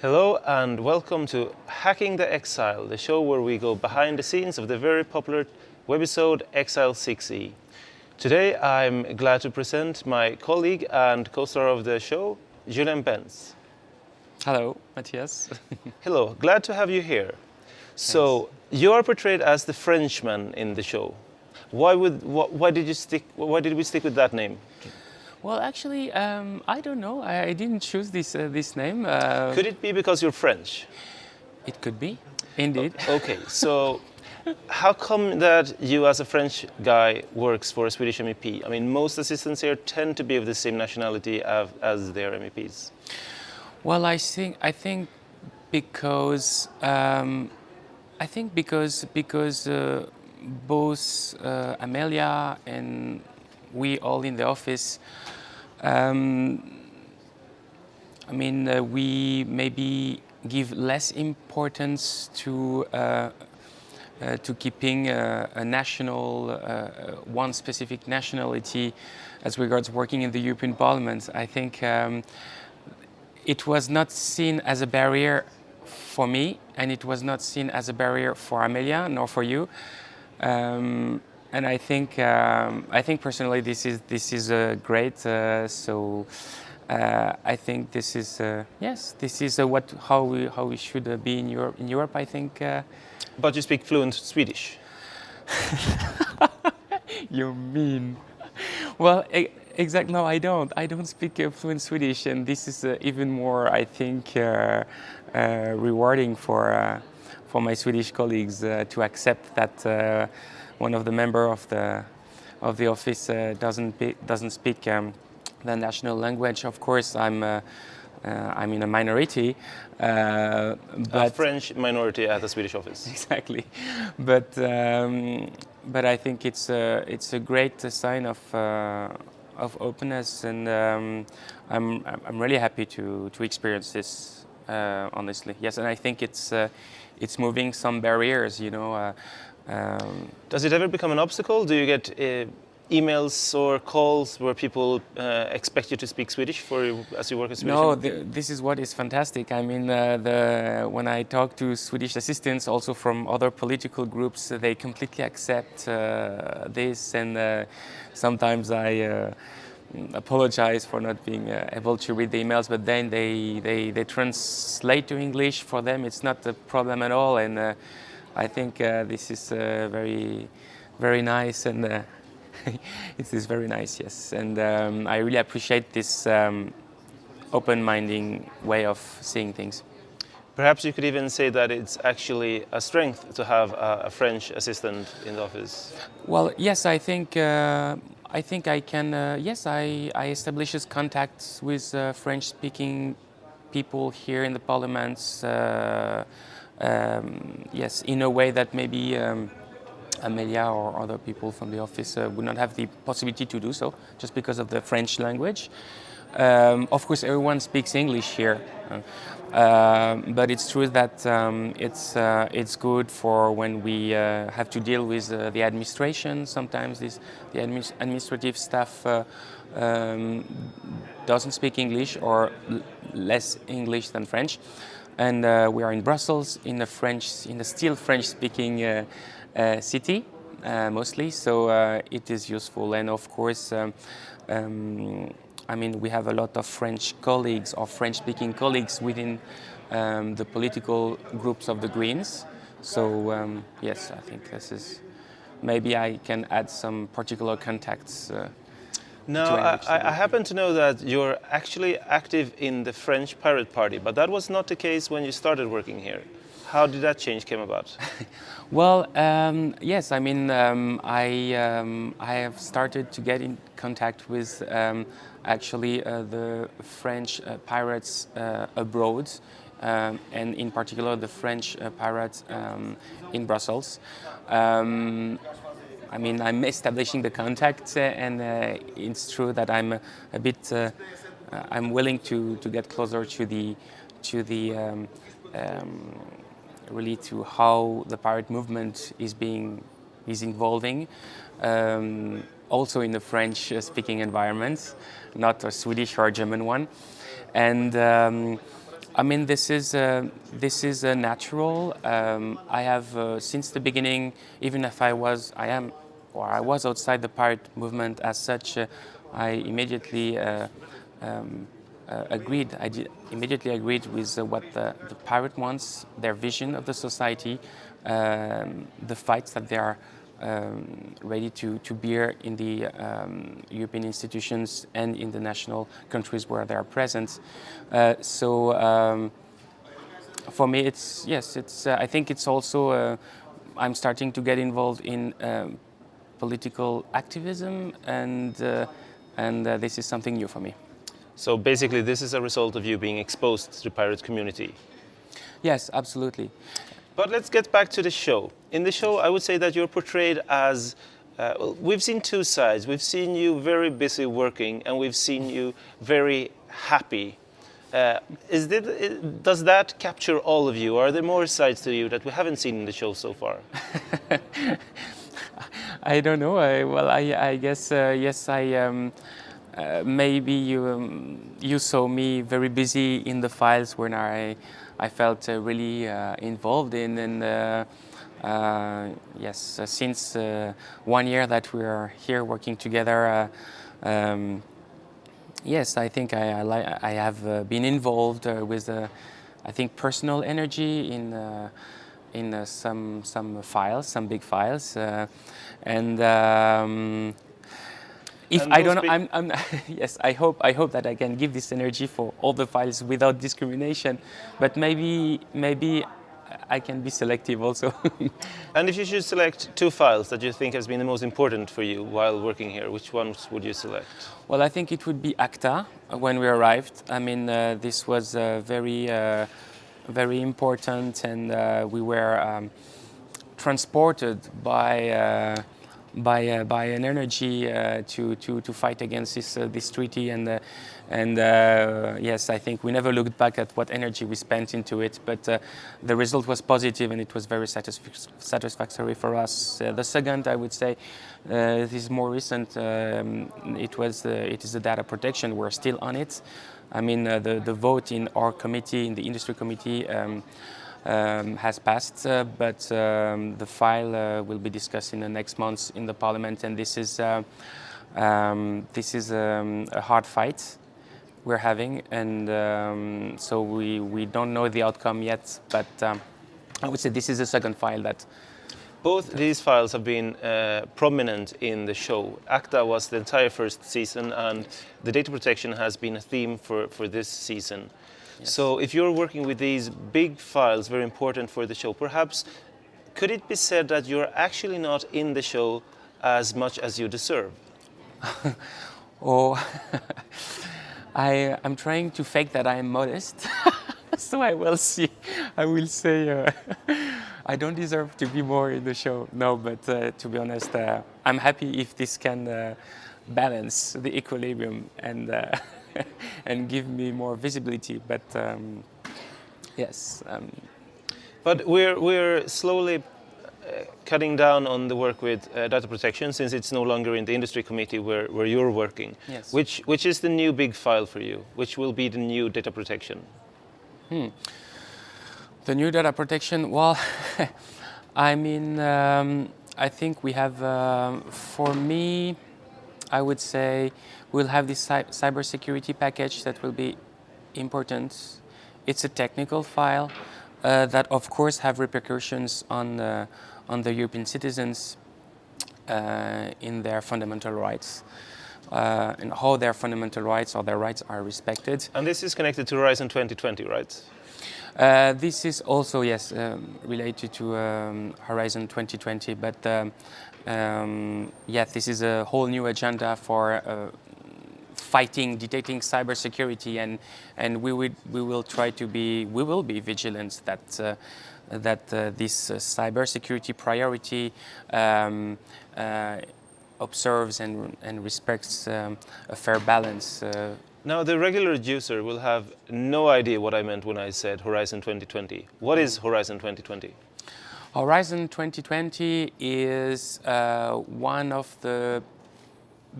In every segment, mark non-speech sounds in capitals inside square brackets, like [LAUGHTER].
Hello and welcome to Hacking the Exile, the show where we go behind the scenes of the very popular webisode Exile 6e. Today I'm glad to present my colleague and co-star of the show, Julien Benz. Hello, Matthias. [LAUGHS] Hello, glad to have you here. So, you are portrayed as the Frenchman in the show. Why, would, wh why, did you stick, why did we stick with that name? Well, actually, um, I don't know. I, I didn't choose this, uh, this name. Uh, Could it be because you're French? It could be, indeed. Okay, so how come that you as a French guy works for a Swedish MEP? I mean, most assistants here tend to be of the same nationality as, as their MEPs. Well, I think I think because um, I think because because uh, both uh, Amelia and we all in the office. Um, I mean, uh, we maybe give less importance to uh, uh, to keeping a, a national, uh, one specific nationality as regards working in the European Parliament. I think um, it was not seen as a barrier for me, and it was not seen as a barrier for Amelia, nor for you. Um, and I think um, I think personally this is this is uh, great. Uh, so uh, I think this is uh, yes, this is uh, what how we how we should uh, be in Europe. In Europe, I think. but you speak fluent Swedish. [LAUGHS] you mean? Well, e exactly. No, I don't. I don't speak fluent Swedish, and this is even more, I think, rewarding for for my Swedish colleagues to accept that one of the member of the of the office uh, doesn't be, doesn't speak um, the national language. Of course, I'm. Uh, uh, I'm in a minority, uh, but a French minority at the Swedish office. [LAUGHS] Exactly, but um, but I think it's a it's a great sign of uh, of openness, and um, I'm I'm really happy to to experience this. Uh, honestly, yes, and I think it's it's moving some barriers. You know, um, Does it ever become an obstacle? Do you get uh, emails or calls where people uh, expect you to speak Swedish for as you work as Swedish? No, the, this is what is fantastic. I mean, uh, the, when I talk to Swedish assistants, also from other political groups, they completely accept uh, this, and uh, sometimes I uh, apologize for not being uh, able to read the emails, but then they, they, they translate to English. For them, it's not a problem at all, and I think uh, this is uh, very, very nice and uh, [LAUGHS] it is very nice, yes. And um, I really appreciate this um, open-minding way of seeing things. Perhaps you could even say that it's actually a strength to have a, a French assistant in the office. Well, yes, I think uh, I think I can. Uh, yes, I I establishes contacts with uh, French-speaking people here in the parliaments um, yes, in a way that maybe um, Amelia or other people from the office uh, would not have the possibility to do so, just because of the French language. Um, of course, everyone speaks English here, uh, but it's true that um, it's uh, it's good for when we uh, have to deal with uh, the administration. Sometimes this the administ administrative staff uh, um, doesn't speak English or less English than French and uh, we are in Brussels, in a French, in a still French-speaking uh, uh, city, uh, mostly. So uh, it is useful, and of course, um, um, I mean, we have a lot of French colleagues or French-speaking colleagues within um, the political groups of the Greens. So um, yes, I think this is. Maybe I can add some particular contacts uh, no, I, I, happen to know that you're actually active in the French Pirate Party, but that was not the case when you started working here. How did that change came about? [LAUGHS] well, um, yes, I mean, um, I, um, I have started to get in contact with um, actually uh, the French uh, pirates uh, abroad, um, and in particular the French uh, pirates um, in Brussels. I mean, I'm establishing the contact, uh, and uh, it's true that I'm a, a bit, uh, I'm willing to, to get closer to the, to the, um, um, really to how the pirate movement is being, is evolving. Um, also in the French-speaking environment, not a Swedish or a German one. And um, I mean, this is uh, this is uh, natural. Um, I have uh, since the beginning, even if I was, I am, or I was outside the pirate movement as such, uh, I immediately uh, um, uh, agreed. I immediately agreed with what the, the, pirate wants, their vision of the society, um, the fights that they are um, ready to, to bear in the um, European institutions and in the national countries where they are present. Uh, so um, for me, it's yes, it's. Uh, I think it's also. Uh, I'm starting to get involved in um, political activism, and uh, and uh, this is something new for me. So basically, this is a result of you being exposed to the pirate community. Yes, absolutely. But let's get back to the show. In the show, I would say that you're portrayed as uh, we've seen two sides. We've seen you very busy working, and we've seen you very happy. Uh, is it, does that capture all of you? Are there more sides to you that we haven't seen in the show so far? [LAUGHS] I don't know. I, well, I, I guess uh, yes. I um, uh, maybe you um, you saw me very busy in the files when I I felt uh, really uh, involved in. And uh, yes, since one year that we are here working together, um, yes, I think I, I, I have been involved with, I think, personal energy in in uh, some some files, some big files, uh, and um, if I don't know, I'm, I'm [LAUGHS] yes, I hope I hope that I can give this energy for all the files without discrimination, but maybe maybe I can be selective also. [LAUGHS] and if you should select two files that you think has been the most important for you while working here, which ones would you select? Well, I think it would be ACTA when we arrived. I mean, uh, this was uh, very, uh, very important, and uh, we were um, transported by uh, by uh, by an energy uh, to to to fight against this uh, this treaty. And and yes I think we never looked back at what energy we spent into it but the result was positive and it was very satisf satisfactory for us. The second I would say this is more recent um, it was it is the data protection. We're still on it. I mean the the vote in our committee in the industry committee um, um, has passed, uh, but um, the file uh, will be discussed in the next months in the parliament, and this is uh, um, this is um, a hard fight we're having, and um, so we we don't know the outcome yet, but um, I would say this is the second file that. Both these files have been uh, prominent in the show. ACTA was the entire first season, and the data protection has been a theme for, for this season. So if you're working with these big files, very important for the show, perhaps could it be said that you're actually not in the show as much as you deserve? [LAUGHS] oh, [LAUGHS] I, I'm trying to fake that I'm modest. [LAUGHS] so I will see. I will say uh, I don't deserve to be more in the show. No, but uh, to be honest, uh, I'm happy if this can uh, balance the equilibrium and uh, [LAUGHS] and give me more visibility. But um, yes. Um, but we're we're slowly uh, cutting down on the work with uh, data protection since it's no longer in the industry committee where, where you're working. Yes. Which which is the new big file for you? Which will be the new data protection? Hmm. The new data protection. Well, [LAUGHS] I mean, um, I think we have. Uh, for me, I would say We'll have this cy cybersecurity package that will be important. It's a technical file uh, that, of course, have repercussions on, uh, on the European citizens uh, in their fundamental rights. Uh, and how their fundamental rights or their rights are respected. And this is connected to Horizon 2020, right? Uh, this is also, yes, um, related to um, Horizon 2020, but um, um, yeah, this is a whole new agenda for uh, fighting, detecting cybersecurity, and and we would we will try to be we will be vigilant that. Uh, that uh, this uh, cybersecurity priority um, uh, observes and, and respects um, a fair balance. Uh. Now, the regular user will have no idea what I meant when I said Horizon 2020. What is Horizon 2020? Horizon 2020 is uh, one of the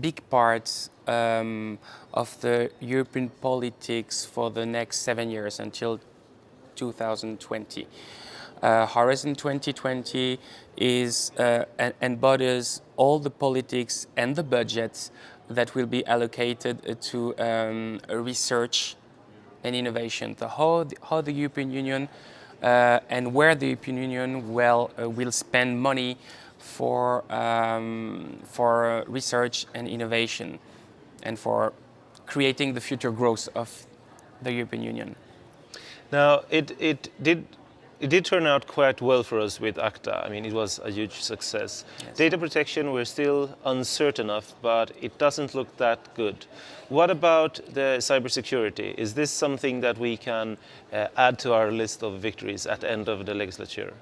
big part um, of the European politics for the next seven years until 2020. Uh, Horizon 2020 is uh, embodies all the politics and the budgets that will be allocated to um, research and innovation. So how the, how the European Union uh, and where the European Union will, uh, will spend money for, um, for research and innovation and for creating the future growth of the European Union. Now, it, it did it did turn out quite well for us with ACTA. I mean, it was a huge success. Yes. Data protection, we're still uncertain of, but it doesn't look that good. What about the cybersecurity? Is this something that we can uh, add to our list of victories at the end of the legislature?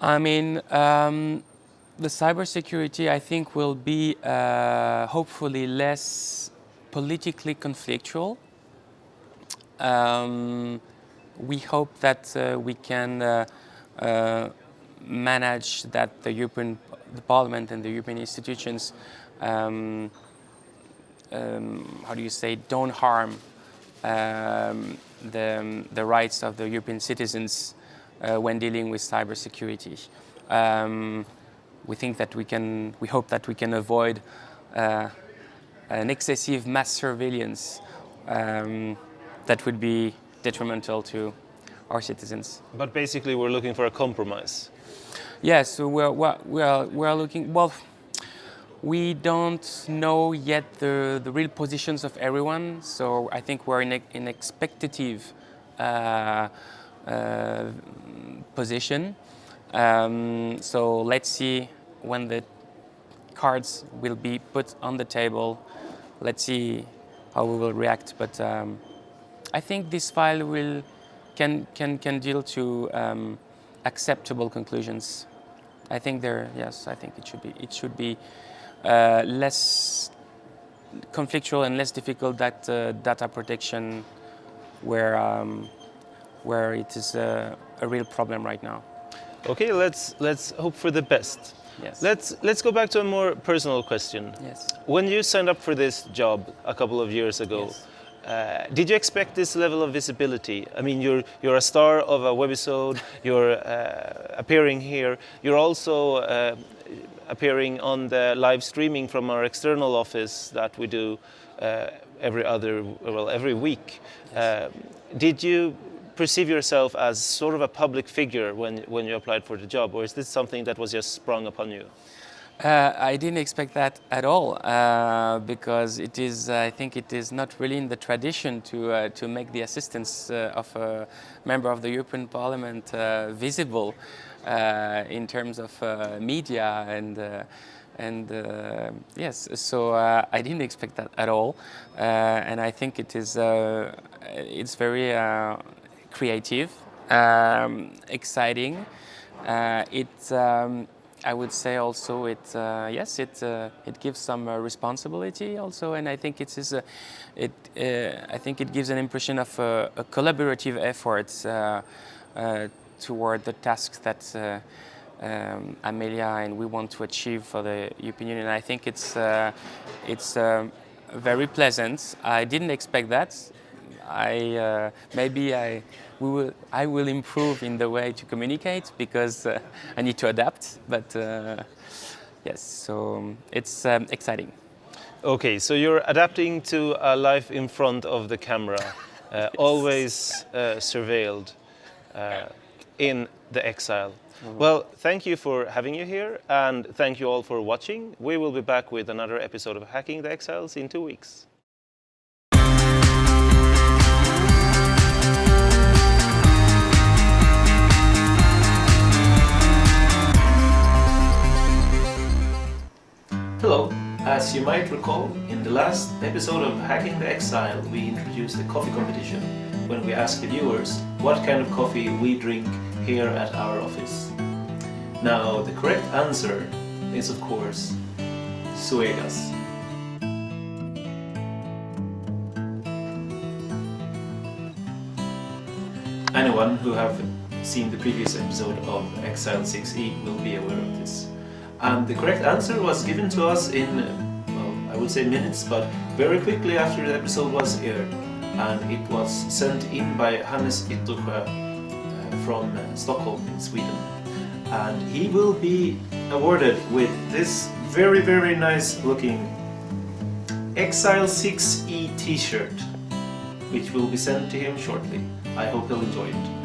I mean, um, the cybersecurity, I think, will be uh, hopefully less politically conflictual. Um, we hope that uh, we can uh, uh, manage that the European the Parliament and the European institutions, um, um, how do you say, don't harm um, the, the rights of the European citizens uh, when dealing with cybersecurity. Um, we think that we can, we hope that we can avoid uh, an excessive mass surveillance um, that would be detrimental to our citizens. But basically we're looking for a compromise. Yes, so we're, we're, we're looking, well, we don't know yet the, the real positions of everyone, so I think we're in an expectative uh, uh, position. Um, so let's see when the cards will be put on the table. Let's see how we will react. But um, I think this file will can can can deal to um, acceptable conclusions. I think there, yes, I think it should be it should be uh, less conflictual and less difficult that uh, data protection, where um, where it is a, a real problem right now. Okay, let's let's hope for the best. Yes. Let's let's go back to a more personal question. Yes. When you signed up for this job a couple of years ago. Yes uh, did you expect this level of visibility? I mean, you're, you're a star of a webisode, [LAUGHS] you're uh, appearing here, you're also uh, appearing on the live streaming from our external office that we do uh, every other, well, every week. Yes. Um, did you perceive yourself as sort of a public figure when, when you applied for the job, or is this something that was just sprung upon you? Uh, I didn't expect that at all uh, because it is, I think it is not really in the tradition to, uh, to make the assistance uh, of a member of the European Parliament uh, visible uh, in terms of media and, and yes, so I didn't expect that at all and I think it is, it's very creative, um, exciting. it, um, I would say also it uh, yes it uh, it gives some uh, responsibility also and I think it is a, it uh, I think it gives an impression of a, a collaborative effort uh, uh, toward the tasks that um, Amelia and we want to achieve for the European Union. I think it's it's um, very pleasant. I didn't expect that. I uh, maybe I we will I will improve in the way to communicate because uh, I need to adapt. But uh, yes, so it's um, exciting. Okay, so you're adapting to a life in front of the camera, uh, [LAUGHS] yes. always uh, surveilled uh, in the exile. Mm -hmm. Well, thank you for having you here, and thank you all for watching. We will be back with another episode of Hacking the Exiles in two weeks. Hello, as you might recall, in the last episode of Hacking the Exile we introduced a coffee competition when we asked the viewers what kind of coffee we drink here at our office. Now the correct answer is of course Zoégas. Anyone who have seen the previous episode of Exile 6e will be aware of this. And the correct answer was given to us in, well, I would say minutes, but very quickly after the episode was aired. And it was sent in by Hannes Yttersjö uh, from uh, Stockholm in Sweden. And he will be awarded with this very, very nice looking Exile 6E t-shirt, which will be sent to him shortly. I hope he'll enjoy it.